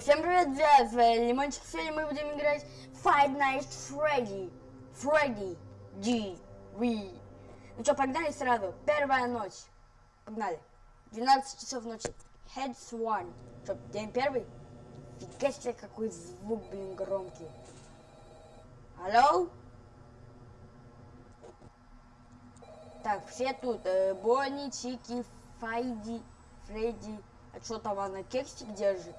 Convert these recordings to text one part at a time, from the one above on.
Всем привет, я с Лимончик. Сегодня мы будем играть Five Nights Freddy. Freddy. G. We. Ну что, погнали сразу. Первая ночь. Погнали. 12 часов ночи. Heads one. Что, день первый? Фига себе, какой звук, блин, громкий. Алло? Так, все тут. Э, Бонни, Чики, Файди, Фредди. А что там она кексик держит?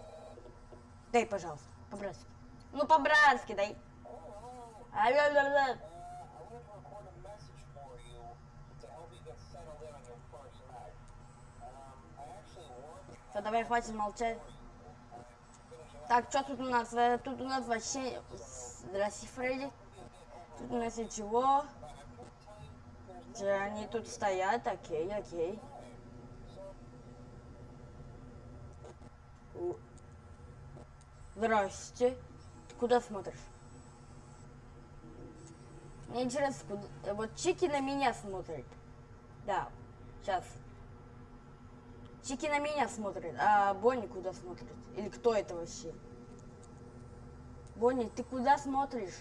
Дай, пожалуйста, по-братски. Ну, по-братски дай. Все, давай, хватит молчать. Так, что тут у нас? Э, Тут у нас вообще... Здрасте, Фредди. Тут у нас ничего. Они тут стоят, окей, окей. Здрасте. Ты куда смотришь? Мне интересно, куда... э, Вот Чики на меня смотрит. Да, сейчас. Чики на меня смотрит, а Бонни куда смотрит? Или кто это вообще? Бонни, ты куда смотришь?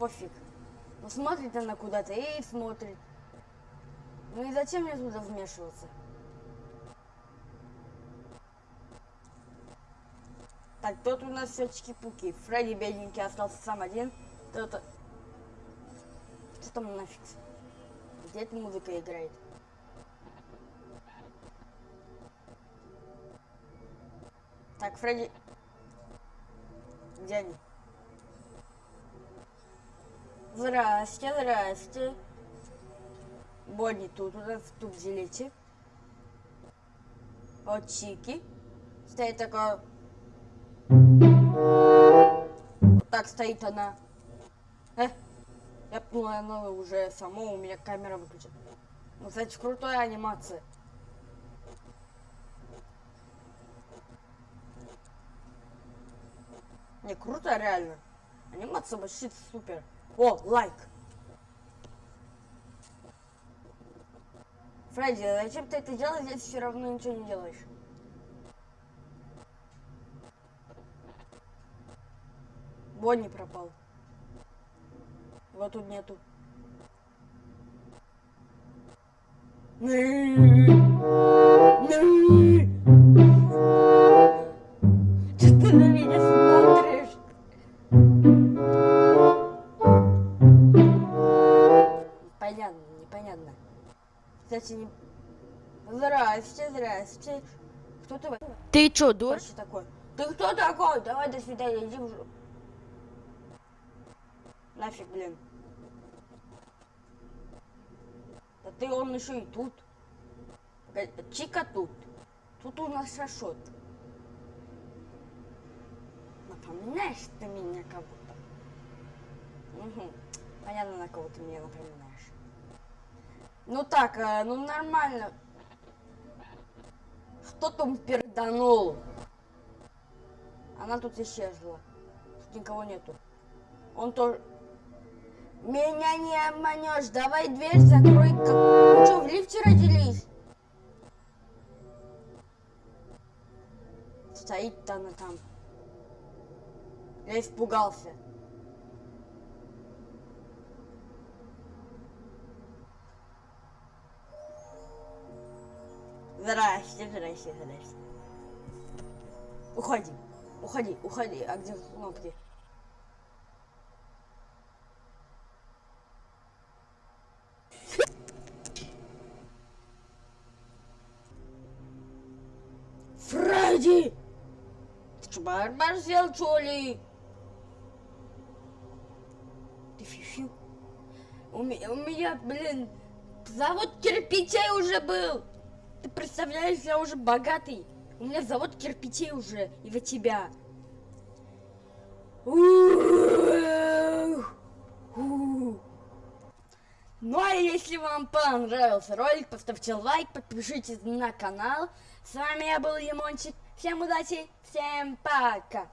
Пофиг. Ну смотрит она куда-то и смотрит. Ну и зачем мне туда вмешиваться? Так, тот у нас все чики-пуки. Фредди бедненький остался сам один. Кто-то... Что там нафиг? Где эта музыка играет? Так, Фредди... Где они? Здрасте, здрасте. Бонни тут у нас тут делите. Вот Чики. Стоит такая... Вот так стоит она. Э? Я поняла, она уже само у меня камера выключена. Ну, кстати, крутая анимация. Не, круто реально. Анимация вообще супер. О, лайк. Фредди, а зачем ты это делаешь, если все равно ничего не делаешь? Бонни пропал. Его тут нету. Что ты на меня смотришь? Понятно, непонятно. Кстати, не... Здрасте, здрасте. Кто ты? Ты чё, такой? Ты кто такой? Давай, до свидания, иди в жопу. Нафиг, блин. Да ты он еще и тут. Чика тут. Тут у нас Рашот. Напоминаешь ты меня кого-то? Угу. Понятно, на кого ты меня напоминаешь. Ну так, э, ну нормально. Кто там перданул? Она тут исчезла. Тут никого нету. Он тоже... Меня не обманешь. Давай дверь закрой. Как... Что, в лифте родились? Стоит она там. Я испугался. Здрасте, здрасте, здрасте. Уходи, уходи, уходи. А где кнопки? Фредди! Ты что, барбар сделал, что ли? Ты фифи? У меня, у меня, блин, завод кирпичей уже был. Ты представляешь, я уже богатый. У меня завод кирпичей уже из-за тебя. Ну а если вам понравился ролик, поставьте лайк, подпишитесь на канал. С вами я был Лимончик. Всем удачи, всем пока.